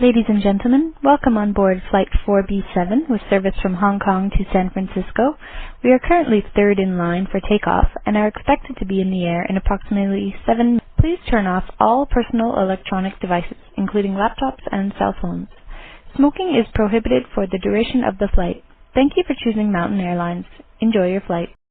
Ladies and gentlemen, welcome on board Flight 4B7 with service from Hong Kong to San Francisco. We are currently third in line for takeoff and are expected to be in the air in approximately seven minutes. Please turn off all personal electronic devices, including laptops and cell phones. Smoking is prohibited for the duration of the flight. Thank you for choosing Mountain Airlines. Enjoy your flight.